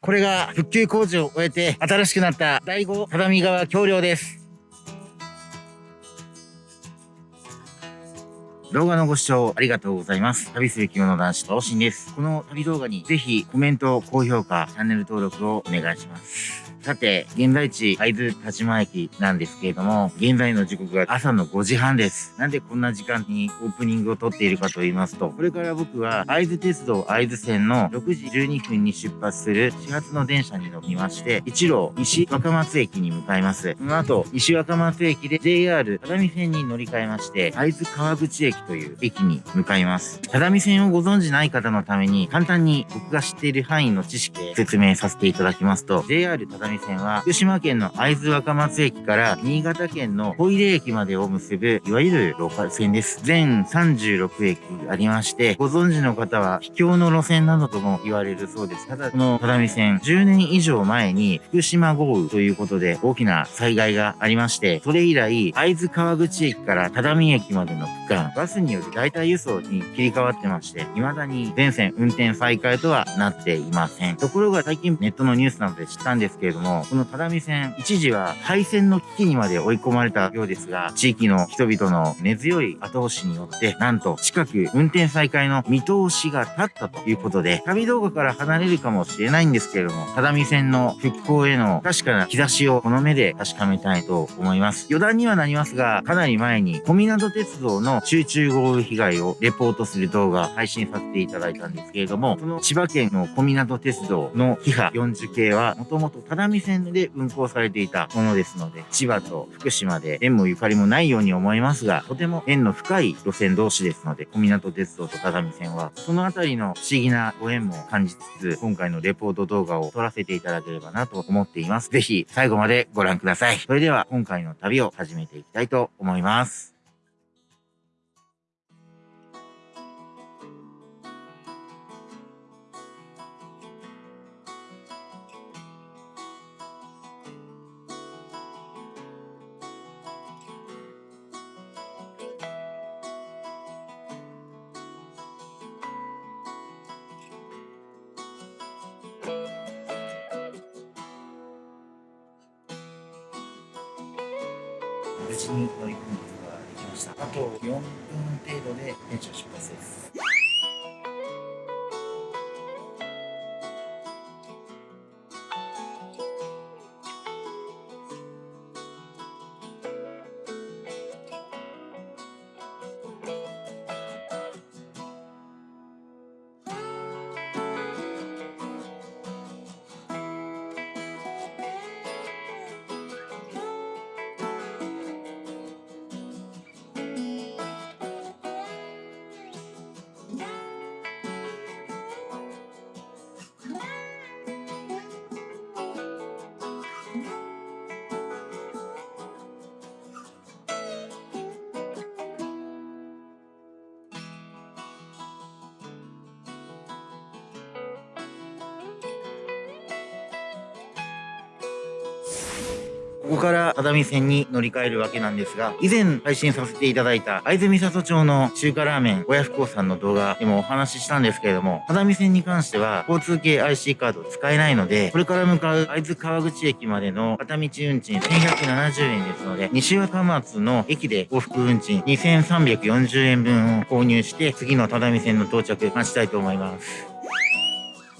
これが復旧工事を終えて新しくなった第5只見川橋梁です。動画のご視聴ありがとうございます。旅する着物男子、東進です。この旅動画にぜひコメント、高評価、チャンネル登録をお願いします。さて、現在地、会津田島駅なんですけれども、現在の時刻が朝の5時半です。なんでこんな時間にオープニングを撮っているかと言いますと、これから僕は会津鉄道会津線の6時12分に出発する始発の電車に乗りまして、一路西若松駅に向かいます。その後、西若松駅で JR 只見線に乗り換えまして、会津川口駅という駅に向かいます。只見線をご存知ない方のために、簡単に僕が知っている範囲の知識で説明させていただきますと、JR 只見線は、福島県の会津若松駅から新潟県の小出駅までを結ぶ、いわゆるローカル線です。全36駅ありまして、ご存知の方は、秘境の路線などとも言われるそうです。ただ、この只見線、10年以上前に福島豪雨ということで大きな災害がありまして、それ以来、会津川口駅から只見駅までの区間、バスによる代替輸送に切り替わってまして、未だに全線運転再開とはなっていません。ところが最近ネットのニュースなどで知ったんですけれども、この只見線、一時は廃線の危機にまで追い込まれたようですが、地域の人々の根強い後押しによって、なんと近く運転再開の見通しが立ったということで、旅動画から離れるかもしれないんですけれども、只見線の復興への確かな兆しをこの目で確かめたいと思います。余談にはなりますが、かなり前に小湊鉄道の集中豪雨被害をレポートする動画配信させていただいたんですけれども、その千葉県の小湊鉄道のキハ40系は、もともと只見線で運行されていたものですので、千葉と福島で縁もゆかりもないように思いますが、とても縁の深い路線同士ですので、小湊鉄道と只見線は、そのあたりの不思議なご縁も感じつつ、今回のレポート動画を撮らせていただければなと思っています。ぜひ最後までご覧ください。それでは今回の旅を始めていきたいと思います。無事に乗り込むことができました。あと4分程度で電車出発です。ここから只見線に乗り換えるわけなんですが、以前配信させていただいた会津美里町の中華ラーメン親不孝さんの動画でもお話ししたんですけれども、只見線に関しては交通系 IC カード使えないので、これから向かう会津川口駅までの片道運賃1170円ですので、西若松の駅で往復運賃2340円分を購入して、次の只見線の到着待ちたいと思います。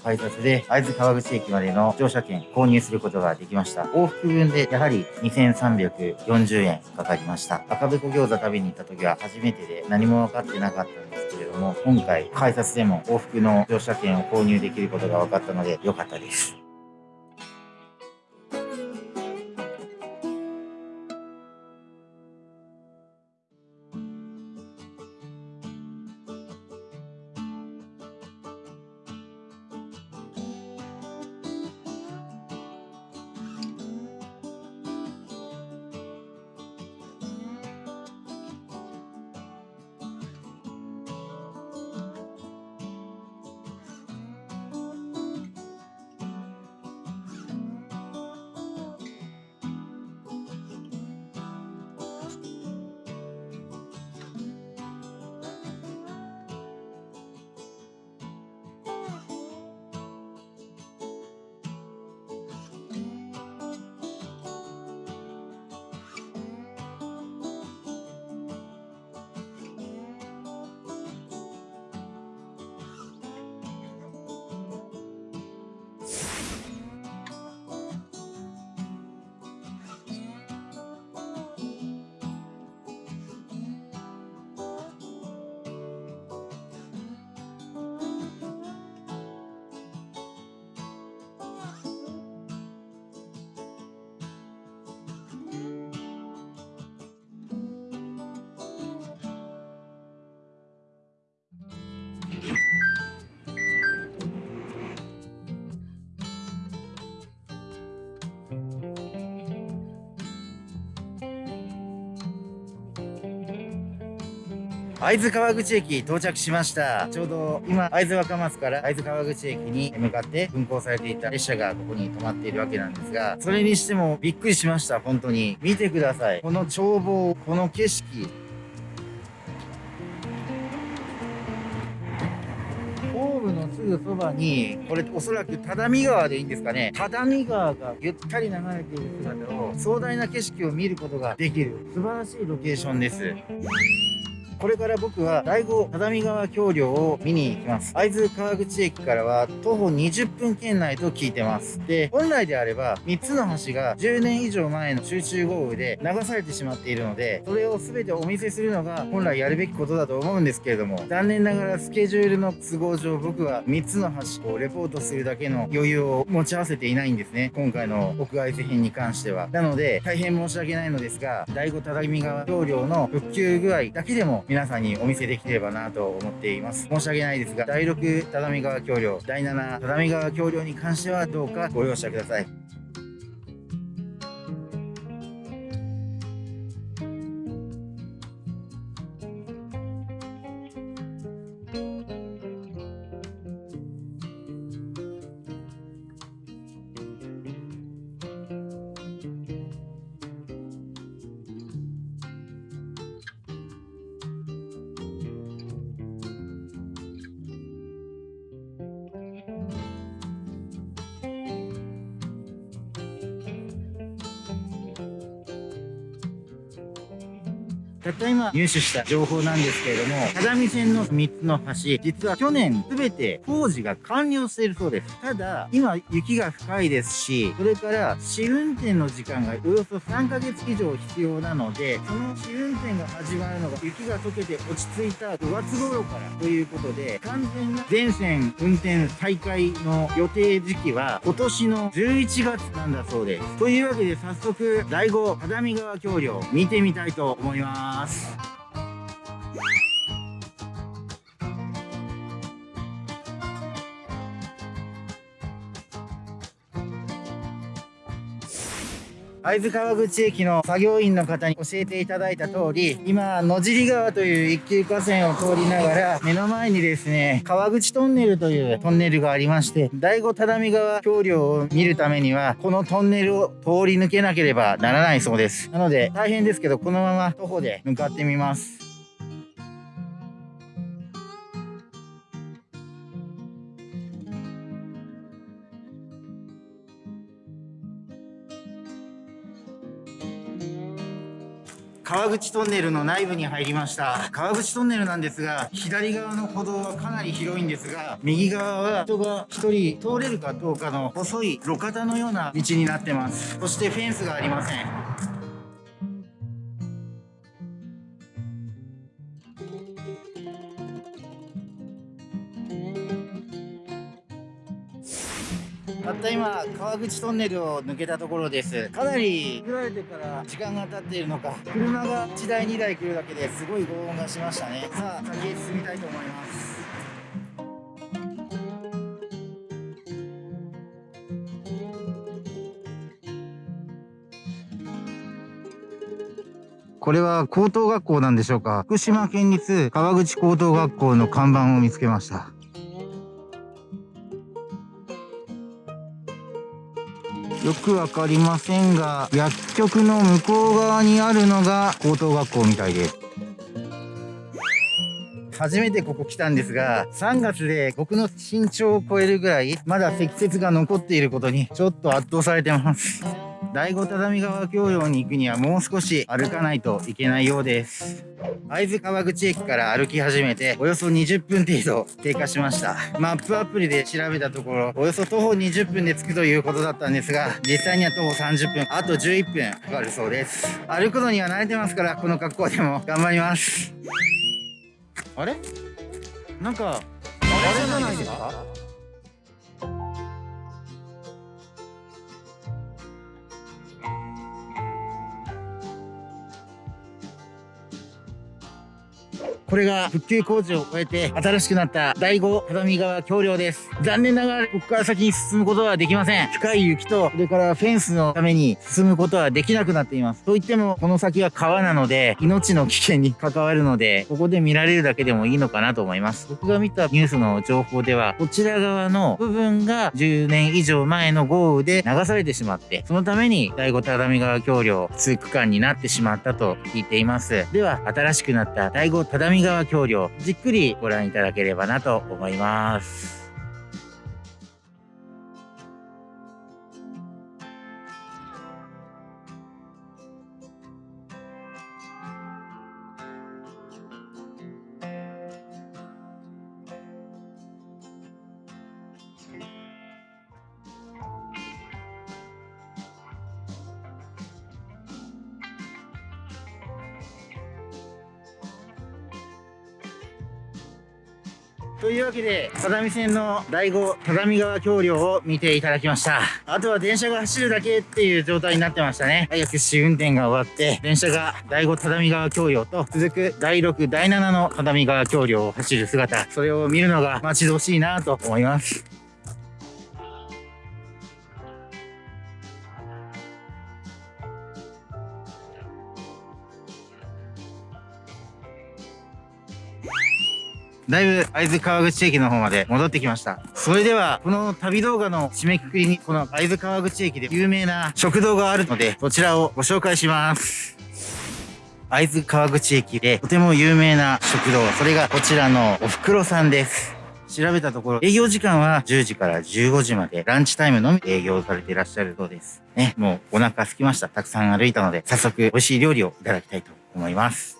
改札で会津川口駅までの乗車券購入することができました。往復分でやはり2340円かかりました。赤べこ餃子食べに行った時は初めてで何も分かってなかったんですけれども、今回改札でも往復の乗車券を購入できることが分かったので良かったです。会津川口駅到着しました。ちょうど今会津若松から会津川口駅に向かって運行されていた列車がここに止まっているわけなんですがそれにしてもびっくりしました本当に。見てください。この眺望この景色。ホームのすぐそばにこれおそらく只見川でいいんですかね。只見川がゆったり流れている姿を壮大な景色を見ることができる。素晴らしいロケーションです。これから僕は第五只見川橋梁を見に行きます。会津川口駅からは徒歩20分圏内と聞いてます。で、本来であれば3つの橋が10年以上前の集中豪雨で流されてしまっているので、それを全てお見せするのが本来やるべきことだと思うんですけれども、残念ながらスケジュールの都合上僕は3つの橋をレポートするだけの余裕を持ち合わせていないんですね。今回の屋外製品に関しては。なので、大変申し訳ないのですが、第五只見川橋梁の復旧具合だけでも皆さんにお見せできればなと思っています。申し訳ないですが、第6只見川橋梁、第7只見川橋梁に関してはどうかご容赦ください。たった今入手した情報なんですけれども、只見線の3つの橋、実は去年全て工事が完了しているそうです。ただ、今雪が深いですし、それから試運転の時間がおよそ3ヶ月以上必要なので、その試運転が始まるのが雪が溶けて落ち着いた5月頃からということで、完全な全線運転再開の予定時期は今年の11月なんだそうです。というわけで早速、第5只見川橋梁見てみたいと思います。ます。会津川口駅の作業員の方に教えていただいた通り、今、野尻川という一級河川を通りながら、目の前にですね、川口トンネルというトンネルがありまして、第五只見川橋梁を見るためには、このトンネルを通り抜けなければならないそうです。なので、大変ですけど、このまま徒歩で向かってみます。川口トンネルの内部に入りました。川口トンネルなんですが左側の歩道はかなり広いんですが右側は人が1人通れるかどうかの細い路肩のような道になってます。そしてフェンスがありません。川口トンネルを抜けたところです。かなり作られてから時間が経っているのか。車が1台2台来るだけですごい轟音がしましたね。さあ先へ進みたいと思います。これは高等学校なんでしょうか。福島県立川口高等学校の看板を見つけました。よくわかりませんが、薬局の向こう側にあるのが高等学校みたいです。初めてここ来たんですが、3月で僕の身長を超えるぐらい、まだ積雪が残っていることに、ちょっと圧倒されてます。第五只見川橋梁に行くにはもう少し歩かないといけないようです。会津川口駅から歩き始めておよそ20分程度経過しました。マップアプリで調べたところ、およそ徒歩20分で着くということだったんですが、実際には徒歩30分、あと11分かかるそうです。歩くのには慣れてますから、この格好でも頑張ります。あれ？なんか、あれじゃないですか？これが復旧工事を終えて新しくなった第5畳川橋梁です。残念ながらここから先に進むことはできません。深い雪と、それからフェンスのために進むことはできなくなっています。といっても、この先は川なので、命の危険に関わるので、ここで見られるだけでもいいのかなと思います。僕が見たニュースの情報では、こちら側の部分が10年以上前の豪雨で流されてしまって、そのために第5只見川橋梁通区間になってしまったと聞いています。では、新しくなった第5只見川橋梁、じっくりご覧いただければなと思います。というわけで、只見線の第5只見川橋梁を見ていただきました。あとは電車が走るだけっていう状態になってましたね。早く試運転が終わって、電車が第5只見川橋梁と続く第6、第7の只見川橋梁を走る姿、それを見るのが待ち遠しいなと思います。だいぶ会津川口駅の方まで戻ってきました。それでは、この旅動画の締めくくりに、この会津川口駅で有名な食堂があるので、そちらをご紹介します。会津川口駅でとても有名な食堂、それがこちらのおふくろさんです。調べたところ、営業時間は10時から15時まで、ランチタイムのみ営業されていらっしゃるそうです。ね、もうお腹空きました。たくさん歩いたので、早速美味しい料理をいただきたいと思います。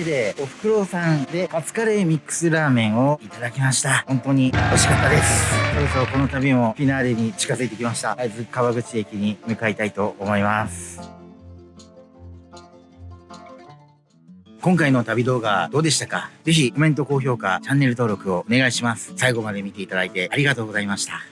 けで、おふくろさんでカツカレーミックスラーメンをいただきました。本当に美味しかったです。そろそろこの旅もフィナーレに近づいてきました。会津川口駅に向かいたいと思います。今回の旅動画どうでしたか？ぜひコメント、高評価、チャンネル登録をお願いします。最後まで見ていただいてありがとうございました。